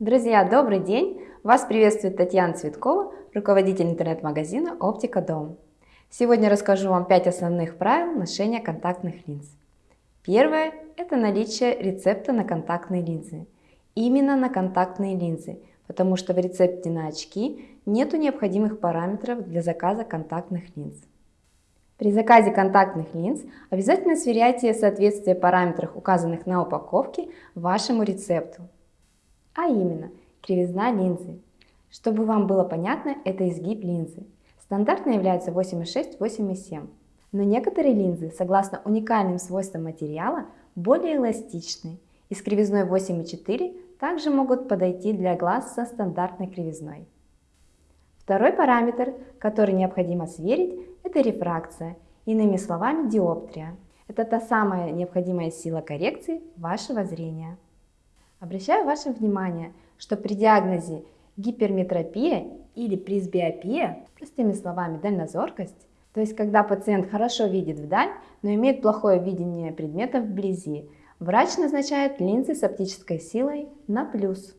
Друзья, добрый день! Вас приветствует Татьяна Цветкова, руководитель интернет-магазина «Оптика Дом». Сегодня расскажу вам 5 основных правил ношения контактных линз. Первое – это наличие рецепта на контактные линзы. Именно на контактные линзы, потому что в рецепте на очки нет необходимых параметров для заказа контактных линз. При заказе контактных линз обязательно сверяйте соответствие параметров, указанных на упаковке, вашему рецепту. А именно, кривизна линзы. Чтобы вам было понятно, это изгиб линзы. Стандартно является 8,6-8,7. Но некоторые линзы, согласно уникальным свойствам материала, более эластичны и с кривизной 8,4 также могут подойти для глаз со стандартной кривизной. Второй параметр, который необходимо сверить, это рефракция, иными словами диоптрия. Это та самая необходимая сила коррекции вашего зрения. Обращаю ваше внимание, что при диагнозе гиперметропия или пресбиопия, простыми словами дальнозоркость, то есть когда пациент хорошо видит вдаль, но имеет плохое видение предметов вблизи, врач назначает линзы с оптической силой на плюс.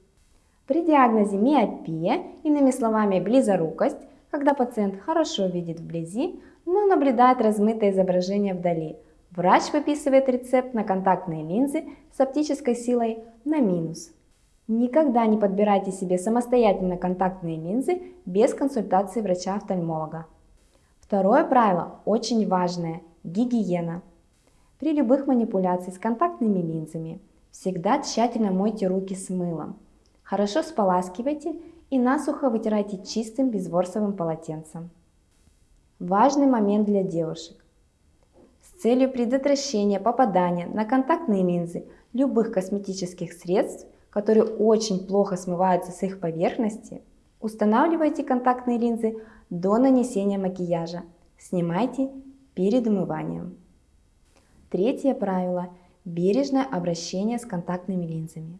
При диагнозе миопия, иными словами близорукость, когда пациент хорошо видит вблизи, но наблюдает размытое изображение вдали, Врач выписывает рецепт на контактные линзы с оптической силой на минус. Никогда не подбирайте себе самостоятельно контактные линзы без консультации врача-офтальмолога. Второе правило очень важное – гигиена. При любых манипуляциях с контактными линзами всегда тщательно мойте руки с мылом. Хорошо споласкивайте и насухо вытирайте чистым безворсовым полотенцем. Важный момент для девушек целью предотвращения попадания на контактные линзы любых косметических средств, которые очень плохо смываются с их поверхности, устанавливайте контактные линзы до нанесения макияжа. Снимайте перед умыванием. Третье правило – бережное обращение с контактными линзами.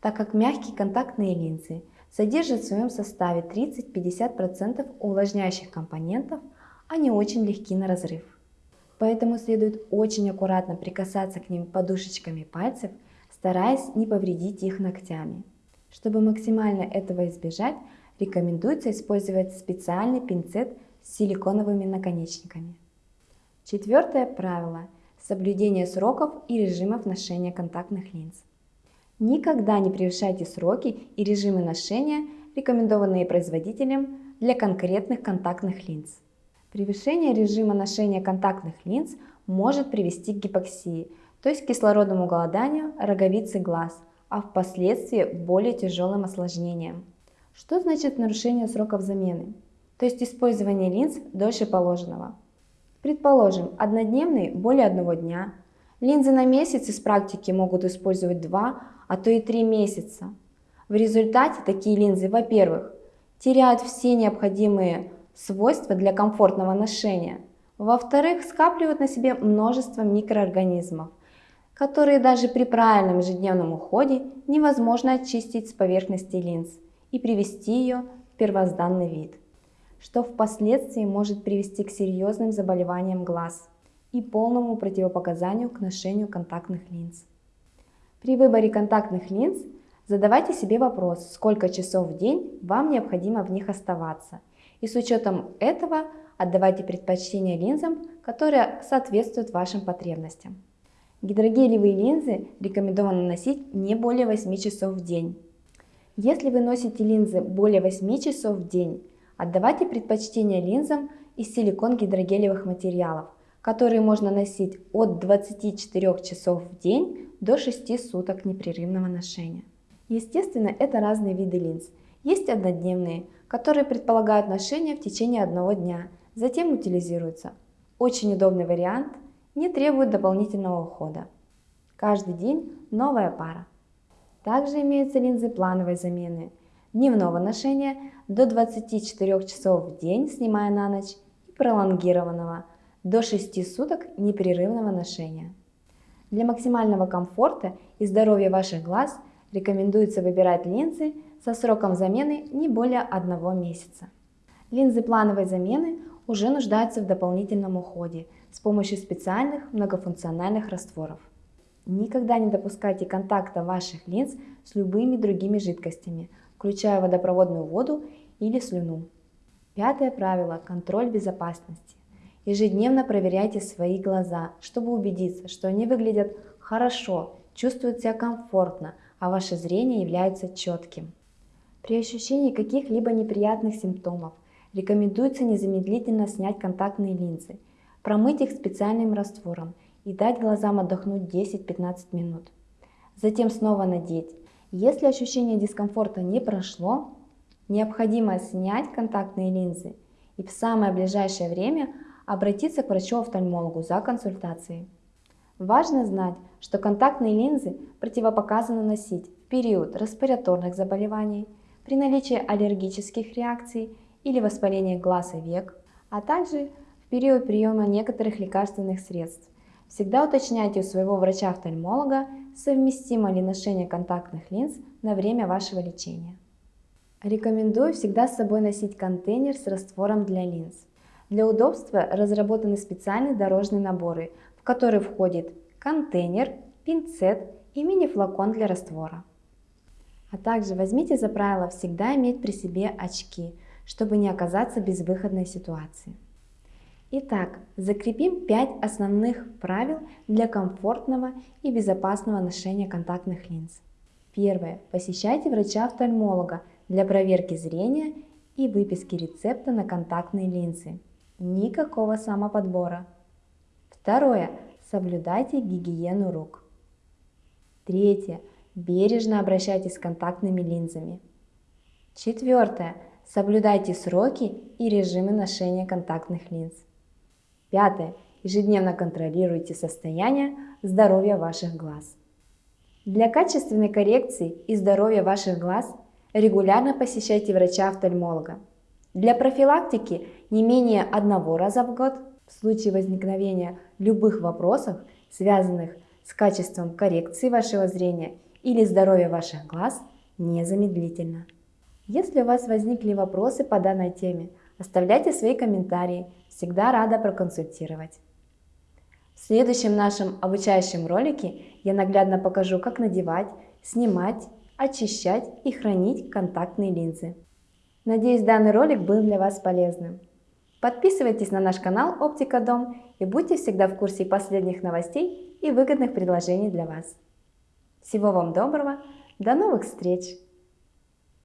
Так как мягкие контактные линзы содержат в своем составе 30-50% увлажняющих компонентов, они очень легки на разрыв. Поэтому следует очень аккуратно прикасаться к ним подушечками пальцев, стараясь не повредить их ногтями. Чтобы максимально этого избежать, рекомендуется использовать специальный пинцет с силиконовыми наконечниками. Четвертое правило – соблюдение сроков и режимов ношения контактных линз. Никогда не превышайте сроки и режимы ношения, рекомендованные производителем для конкретных контактных линз. Превышение режима ношения контактных линз может привести к гипоксии, то есть кислородному голоданию роговицы глаз, а впоследствии более тяжелым осложнениям. Что значит нарушение сроков замены? То есть использование линз дольше положенного. Предположим, однодневный более одного дня. Линзы на месяц из практики могут использовать 2, а то и 3 месяца. В результате такие линзы, во-первых, теряют все необходимые свойства для комфортного ношения. Во-вторых, скапливают на себе множество микроорганизмов, которые даже при правильном ежедневном уходе невозможно очистить с поверхности линз и привести ее в первозданный вид, что впоследствии может привести к серьезным заболеваниям глаз и полному противопоказанию к ношению контактных линз. При выборе контактных линз задавайте себе вопрос, сколько часов в день вам необходимо в них оставаться – и с учетом этого отдавайте предпочтение линзам, которые соответствуют вашим потребностям. Гидрогелевые линзы рекомендовано носить не более 8 часов в день. Если вы носите линзы более 8 часов в день, отдавайте предпочтение линзам из силикон-гидрогелевых материалов, которые можно носить от 24 часов в день до 6 суток непрерывного ношения. Естественно, это разные виды линз. Есть однодневные, которые предполагают ношение в течение одного дня, затем утилизируются. Очень удобный вариант, не требует дополнительного ухода. Каждый день новая пара. Также имеются линзы плановой замены, дневного ношения до 24 часов в день, снимая на ночь, и пролонгированного до 6 суток непрерывного ношения. Для максимального комфорта и здоровья ваших глаз рекомендуется выбирать линзы со сроком замены не более одного месяца. Линзы плановой замены уже нуждаются в дополнительном уходе с помощью специальных многофункциональных растворов. Никогда не допускайте контакта ваших линз с любыми другими жидкостями, включая водопроводную воду или слюну. Пятое правило – контроль безопасности. Ежедневно проверяйте свои глаза, чтобы убедиться, что они выглядят хорошо, чувствуют себя комфортно, а ваше зрение является четким. При ощущении каких-либо неприятных симптомов рекомендуется незамедлительно снять контактные линзы, промыть их специальным раствором и дать глазам отдохнуть 10-15 минут. Затем снова надеть. Если ощущение дискомфорта не прошло, необходимо снять контактные линзы и в самое ближайшее время обратиться к врачу-офтальмологу за консультацией. Важно знать, что контактные линзы противопоказано носить в период респираторных заболеваний, при наличии аллергических реакций или воспаления глаз и век, а также в период приема некоторых лекарственных средств. Всегда уточняйте у своего врача-офтальмолога, совместимо ли ношение контактных линз на время вашего лечения. Рекомендую всегда с собой носить контейнер с раствором для линз. Для удобства разработаны специальные дорожные наборы, в которые входит контейнер, пинцет и мини-флакон для раствора. А также возьмите за правило всегда иметь при себе очки, чтобы не оказаться в безвыходной ситуации. Итак, закрепим 5 основных правил для комфортного и безопасного ношения контактных линз. Первое. Посещайте врача-офтальмолога для проверки зрения и выписки рецепта на контактные линзы. Никакого самоподбора. Второе. Соблюдайте гигиену рук. Третье. Бережно обращайтесь с контактными линзами. Четвертое. Соблюдайте сроки и режимы ношения контактных линз. Пятое. Ежедневно контролируйте состояние здоровья ваших глаз. Для качественной коррекции и здоровья ваших глаз регулярно посещайте врача-офтальмолога. Для профилактики не менее одного раза в год в случае возникновения любых вопросов, связанных с качеством коррекции вашего зрения или здоровья ваших глаз, незамедлительно. Если у вас возникли вопросы по данной теме, оставляйте свои комментарии, всегда рада проконсультировать. В следующем нашем обучающем ролике я наглядно покажу, как надевать, снимать, очищать и хранить контактные линзы. Надеюсь, данный ролик был для вас полезным. Подписывайтесь на наш канал Оптика Дом и будьте всегда в курсе последних новостей и выгодных предложений для вас. Всего вам доброго, до новых встреч!